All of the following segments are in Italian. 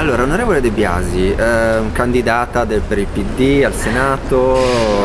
Allora, onorevole De Biasi, eh, candidata del, per il PD al Senato,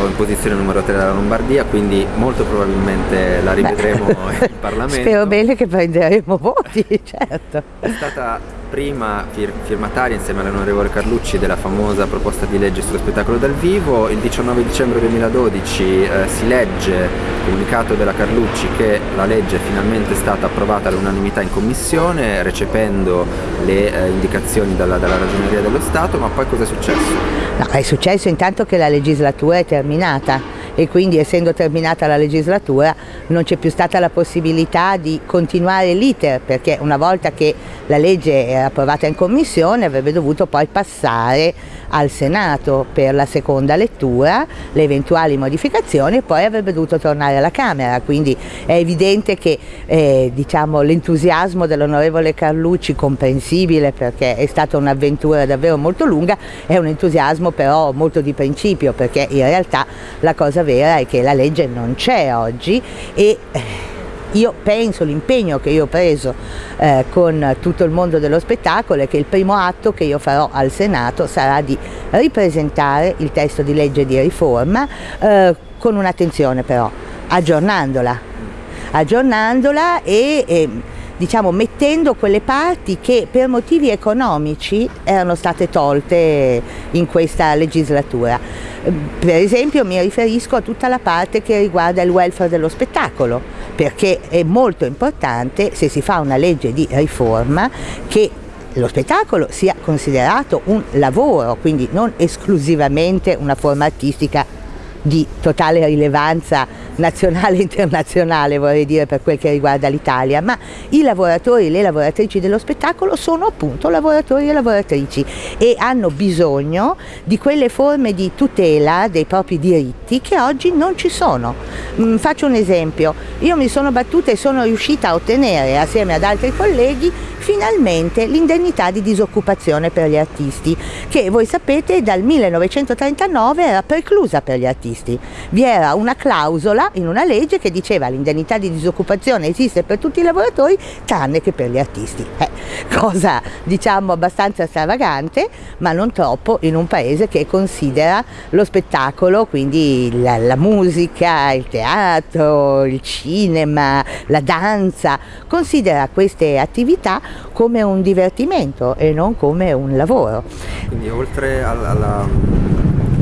in posizione numero 3 della Lombardia, quindi molto probabilmente la rivedremo in Parlamento. Spero bene che prenderemo voti, certo. È stata prima fir firmataria insieme all'onorevole Carlucci della famosa proposta di legge sullo spettacolo dal vivo. Il 19 dicembre 2012 eh, si legge, comunicato della Carlucci, che la legge è finalmente stata approvata all'unanimità in commissione, recependo le eh, indicazioni dalla, dalla Ragioneria dello Stato, ma poi cosa è successo? No, è successo intanto che la legislatura è terminata e quindi essendo terminata la legislatura non c'è più stata la possibilità di continuare l'iter perché una volta che la legge era approvata in commissione avrebbe dovuto poi passare al Senato per la seconda lettura, le eventuali modificazioni e poi avrebbe dovuto tornare alla Camera, quindi è evidente che eh, diciamo, l'entusiasmo dell'onorevole Carlucci, comprensibile perché è stata un'avventura davvero molto lunga, è un entusiasmo però molto di principio perché in realtà la cosa vera è che la legge non c'è oggi e eh, io penso, l'impegno che io ho preso eh, con tutto il mondo dello spettacolo è che il primo atto che io farò al Senato sarà di ripresentare il testo di legge di riforma eh, con un'attenzione però, aggiornandola, aggiornandola e, e diciamo, mettendo quelle parti che per motivi economici erano state tolte in questa legislatura. Per esempio mi riferisco a tutta la parte che riguarda il welfare dello spettacolo, perché è molto importante se si fa una legge di riforma che lo spettacolo sia considerato un lavoro, quindi non esclusivamente una forma artistica di totale rilevanza nazionale e internazionale vorrei dire per quel che riguarda l'Italia, ma i lavoratori e le lavoratrici dello spettacolo sono appunto lavoratori e lavoratrici e hanno bisogno di quelle forme di tutela dei propri diritti che oggi non ci sono. Mm, faccio un esempio, io mi sono battuta e sono riuscita a ottenere assieme ad altri colleghi finalmente l'indennità di disoccupazione per gli artisti, che voi sapete dal 1939 era preclusa per gli artisti. Vi era una clausola in una legge che diceva l'indennità di disoccupazione esiste per tutti i lavoratori tranne che per gli artisti. Eh, cosa diciamo abbastanza stravagante, ma non troppo in un paese che considera lo spettacolo, quindi la, la musica, il teatro, il cinema, la danza, considera queste attività come un divertimento e non come un lavoro. Quindi oltre alla, alla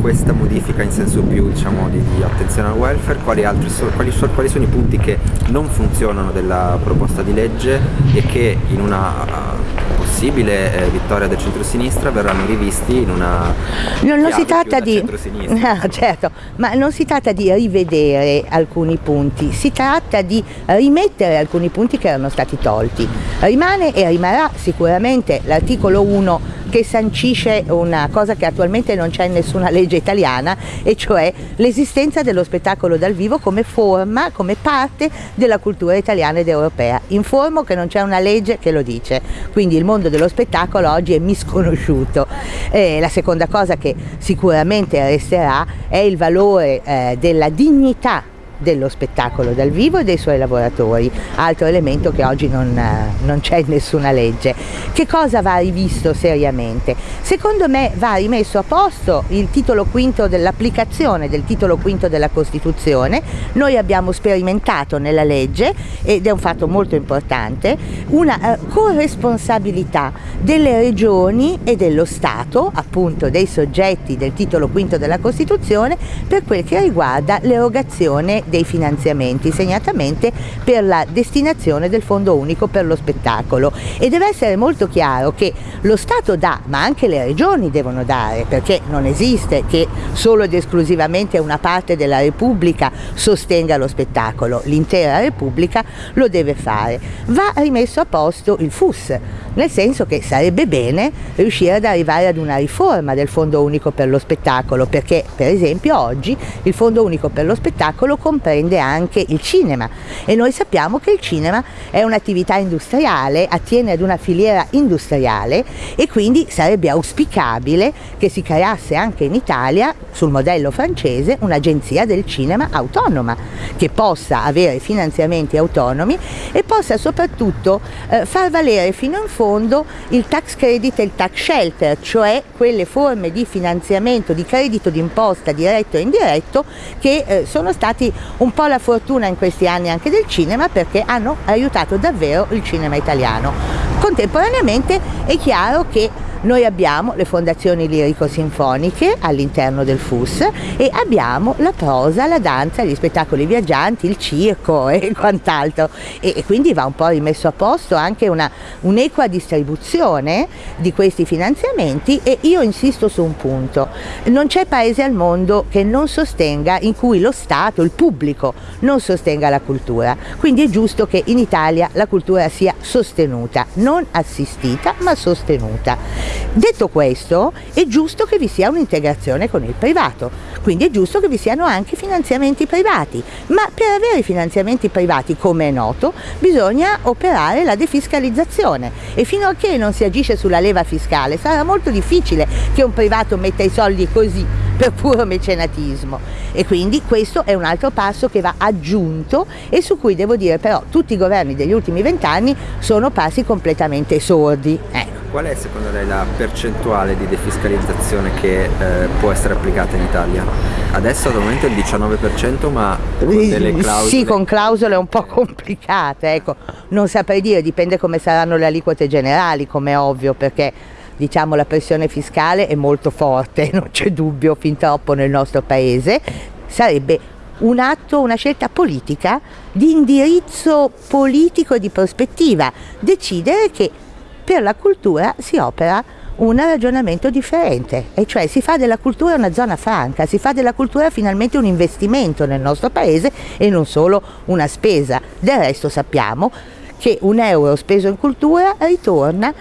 questa modifica in senso più diciamo, di, di, attenzione al welfare, quali, altri quali, quali, sono i punti che non funzionano della proposta di legge e che in una possibile eh, vittoria del centro-sinistra verranno rivisti in una non, non si tratta di no, certo, ma non si tratta di rivedere alcuni punti, si tratta di rimettere alcuni punti che erano stati tolti. Rimane e rimarrà sicuramente l'articolo 1 che sancisce una cosa che attualmente non c'è in nessuna legge italiana e cioè l'esistenza dello spettacolo dal vivo come forma, come parte della cultura italiana ed europea. Informo che non c'è una legge che lo dice, quindi il mondo dello spettacolo oggi è misconosciuto. Eh, la seconda cosa che sicuramente resterà è il valore eh, della dignità dello spettacolo dal vivo e dei suoi lavoratori, altro elemento che oggi non, eh, non c'è in nessuna legge. Che cosa va rivisto seriamente? Secondo me va rimesso a posto il titolo quinto dell'applicazione del titolo quinto della Costituzione, noi abbiamo sperimentato nella legge, ed è un fatto molto importante, una eh, corresponsabilità delle regioni e dello Stato, appunto dei soggetti del titolo quinto della Costituzione, per quel che riguarda l'erogazione dei finanziamenti, segnatamente per la destinazione del Fondo Unico per lo Spettacolo. E deve essere molto chiaro che lo Stato dà, ma anche le regioni devono dare, perché non esiste che solo ed esclusivamente una parte della Repubblica sostenga lo spettacolo, l'intera Repubblica lo deve fare. Va rimesso a posto il FUS, nel senso che sarebbe bene riuscire ad arrivare ad una riforma del Fondo Unico per lo Spettacolo, perché per esempio oggi il Fondo Unico per lo Spettacolo comprende anche il cinema. E noi sappiamo che il cinema è un'attività industriale, attiene ad una filiera industriale e quindi sarebbe auspicabile che si creasse anche in Italia, sul modello francese, un'agenzia del cinema autonoma che possa avere finanziamenti autonomi e possa soprattutto eh, far valere fino in fondo fondo il tax credit e il tax shelter, cioè quelle forme di finanziamento, di credito d'imposta diretto e indiretto che eh, sono stati un po' la fortuna in questi anni anche del cinema perché hanno aiutato davvero il cinema italiano. Contemporaneamente è chiaro che noi abbiamo le fondazioni lirico-sinfoniche all'interno del FUS e abbiamo la prosa, la danza, gli spettacoli viaggianti, il circo e quant'altro. E, e, quindi va un po' rimesso a posto anche un'equa distribuzione di questi finanziamenti. E io insisto su un punto, non c'è paese al mondo che non sostenga, in cui lo Stato, il pubblico non sostenga la cultura, quindi è giusto che in Italia la cultura sia sostenuta, non assistita ma sostenuta. Detto questo, è giusto che vi sia un'integrazione con il privato, quindi è giusto che vi siano anche finanziamenti privati, ma per avere i finanziamenti privati, come è noto, bisogna operare la defiscalizzazione e fino a che non si agisce sulla leva fiscale sarà molto difficile che un privato metta i soldi così per puro mecenatismo e quindi questo è un altro passo che va aggiunto e su cui devo dire però tutti i governi degli ultimi vent'anni sono passi completamente sordi. Ecco. Qual è secondo lei la percentuale di defiscalizzazione che eh, può essere applicata in Italia? Adesso al momento è il 19% ma con delle clausole... Sì, con clausole un po' complicate, ecco. non saprei dire, dipende come saranno le aliquote generali, come è ovvio, perché diciamo la pressione fiscale è molto forte, non c'è dubbio fin troppo nel nostro paese, sarebbe un atto, una scelta politica di indirizzo politico e di prospettiva, decidere che per la cultura si opera un ragionamento differente, e cioè si fa della cultura una zona franca, si fa della cultura finalmente un investimento nel nostro paese e non solo una spesa. Del resto sappiamo che un euro speso in cultura ritorna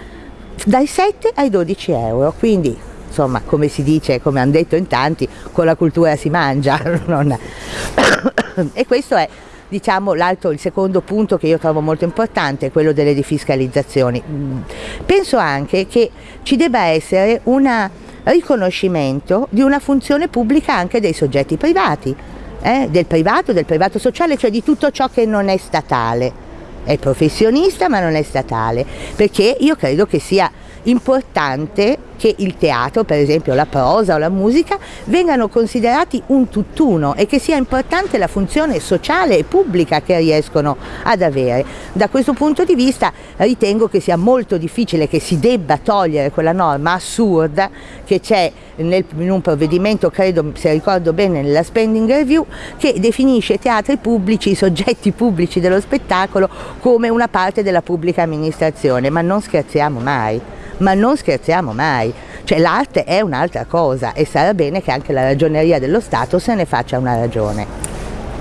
dai 7 ai 12 euro, quindi insomma come si dice, come hanno detto in tanti, con la cultura si mangia. e questo è diciamo, l'altro, il secondo punto che io trovo molto importante è quello delle defiscalizzazioni. Mm. Penso anche che ci debba essere un riconoscimento di una funzione pubblica anche dei soggetti privati, eh? del privato, del privato sociale, cioè di tutto ciò che non è statale. È professionista ma non è statale, perché io credo che sia importante che il teatro, per esempio la prosa o la musica, vengano considerati un tutt'uno e che sia importante la funzione sociale e pubblica che riescono ad avere. Da questo punto di vista ritengo che sia molto difficile che si debba togliere quella norma assurda che c'è in un provvedimento, credo se ricordo bene, nella spending review, che definisce i teatri pubblici, i soggetti pubblici dello spettacolo come una parte della pubblica amministrazione, ma non scherziamo mai ma non scherziamo mai, cioè l'arte è un'altra cosa e sarà bene che anche la ragioneria dello Stato se ne faccia una ragione.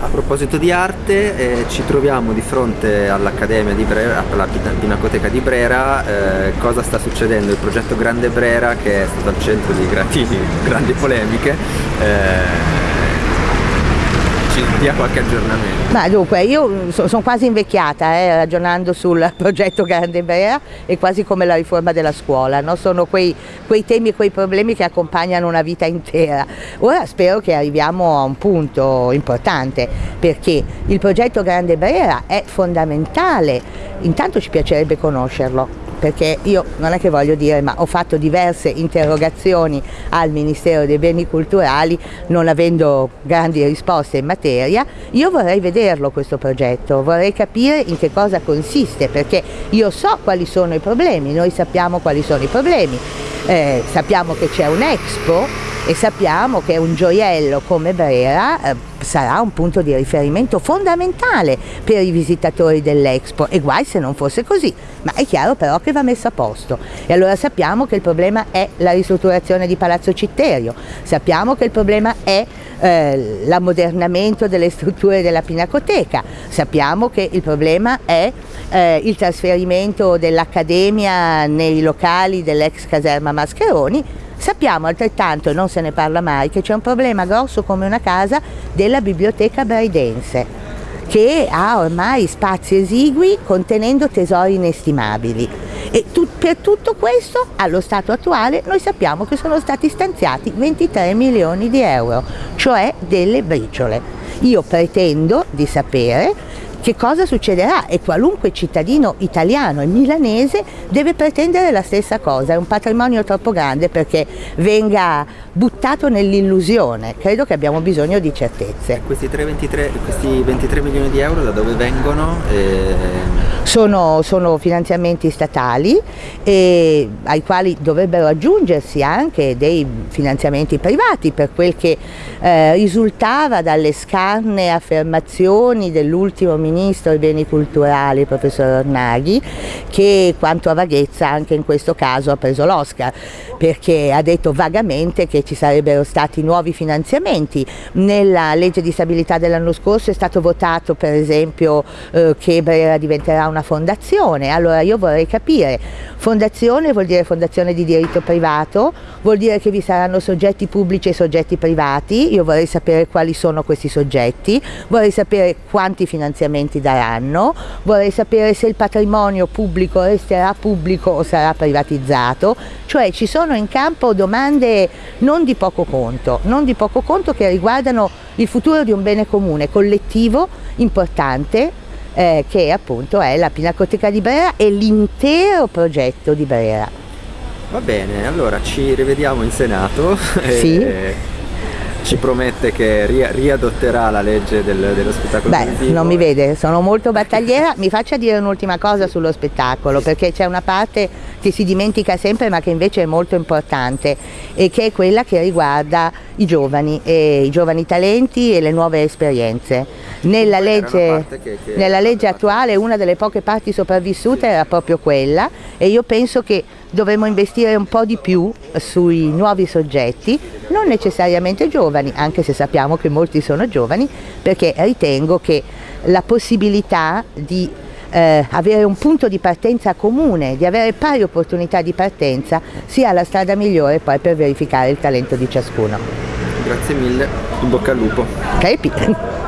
A proposito di arte, eh, ci troviamo di fronte all'Accademia di Brera, alla Pinacoteca di Brera, eh, cosa sta succedendo? Il progetto Grande Brera che è stato al centro di grandi, grandi polemiche. Eh, ci dia qualche aggiornamento. Ma dunque, io so, sono quasi invecchiata eh, ragionando sul progetto Grande Brea e quasi come la riforma della scuola, no? sono quei, quei temi e quei problemi che accompagnano una vita intera. Ora spero che arriviamo a un punto importante perché il progetto Grande Brera è fondamentale, intanto ci piacerebbe conoscerlo, perché io non è che voglio dire ma ho fatto diverse interrogazioni al Ministero dei Beni Culturali non avendo grandi risposte in materia, io vorrei vederlo questo progetto, vorrei capire in che cosa consiste perché io so quali sono i problemi, noi sappiamo quali sono i problemi, eh, sappiamo che c'è un Expo e sappiamo che un gioiello come Brera eh, sarà un punto di riferimento fondamentale per i visitatori dell'Expo e guai se non fosse così, ma è chiaro però che va messo a posto. E allora sappiamo che il problema è la ristrutturazione di Palazzo Citterio, sappiamo che il problema è eh, l'ammodernamento delle strutture della Pinacoteca, sappiamo che il problema è eh, il trasferimento dell'Accademia nei locali dell'ex caserma Mascheroni. Sappiamo altrettanto, e non se ne parla mai, che c'è un problema grosso come una casa della biblioteca braidense che ha ormai spazi esigui contenendo tesori inestimabili e tu, per tutto questo allo stato attuale noi sappiamo che sono stati stanziati 23 milioni di euro, cioè delle briciole. Io pretendo di sapere che cosa succederà e qualunque cittadino italiano e milanese deve pretendere la stessa cosa, è un patrimonio troppo grande perché venga buttato nell'illusione, credo che abbiamo bisogno di certezze. Questi, 3, 23, questi 23 milioni di euro da dove vengono? Eh... Sono, sono, finanziamenti statali eh, ai quali dovrebbero aggiungersi anche dei finanziamenti privati per quel che eh, risultava dalle scarne affermazioni dell'ultimo ministro dei beni culturali, professor Ornaghi, che quanto a vaghezza anche in questo caso ha preso l'Oscar, perché ha detto vagamente che ci sarebbero stati nuovi finanziamenti. Nella legge di stabilità dell'anno scorso è stato votato per esempio eh, che Brera diventerà una fondazione, allora io vorrei capire, fondazione vuol dire fondazione di diritto privato, vuol dire che vi saranno soggetti pubblici e soggetti privati, io vorrei sapere quali sono questi soggetti, vorrei sapere quanti finanziamenti daranno, vorrei sapere se il patrimonio pubblico resterà pubblico o sarà privatizzato, cioè ci sono in campo domande non di poco conto, non di poco conto che riguardano il futuro di un bene comune, collettivo, importante, eh, che appunto è la Pinacoteca di Brera e l'intero progetto di Brera. Va bene, allora ci rivediamo in Senato. Sì. E ci promette che riadotterà la legge del, dello spettacolo Beh, televisivo. non mi vede, sono molto battagliera. mi faccia dire un'ultima cosa sullo spettacolo, perché c'è una parte che si dimentica sempre ma che invece è molto importante e che è quella che riguarda i giovani, i giovani talenti e le nuove esperienze. Nella legge, che, che nella legge attuale una delle poche parti sopravvissute era proprio quella e io penso che dovremmo investire un po' di più sui nuovi soggetti, non necessariamente giovani, anche se sappiamo che molti sono giovani, perché ritengo che la possibilità di eh, avere un punto di partenza comune, di avere pari opportunità di partenza, sia la strada migliore poi per verificare il talento di ciascuno. Grazie mille, in bocca al lupo. Crepi.